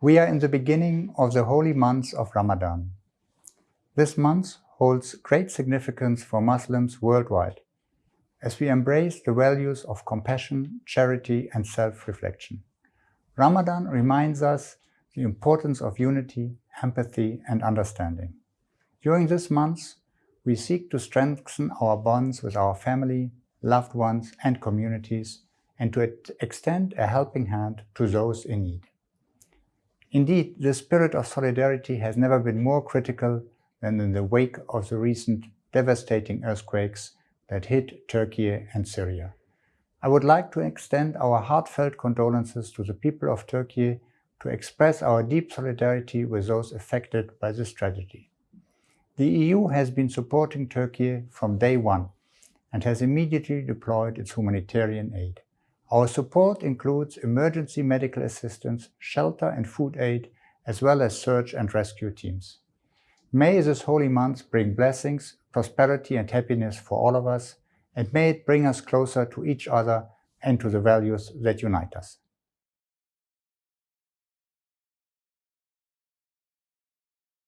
We are in the beginning of the holy month of Ramadan. This month holds great significance for Muslims worldwide, as we embrace the values of compassion, charity and self-reflection. Ramadan reminds us the importance of unity, empathy and understanding. During this month, we seek to strengthen our bonds with our family, loved ones and communities and to extend a helping hand to those in need. Indeed, the spirit of solidarity has never been more critical than in the wake of the recent devastating earthquakes that hit Turkey and Syria. I would like to extend our heartfelt condolences to the people of Turkey to express our deep solidarity with those affected by this tragedy. The EU has been supporting Turkey from day one and has immediately deployed its humanitarian aid. Our support includes emergency medical assistance, shelter and food aid, as well as search and rescue teams. May this holy month bring blessings, prosperity and happiness for all of us, and may it bring us closer to each other and to the values that unite us.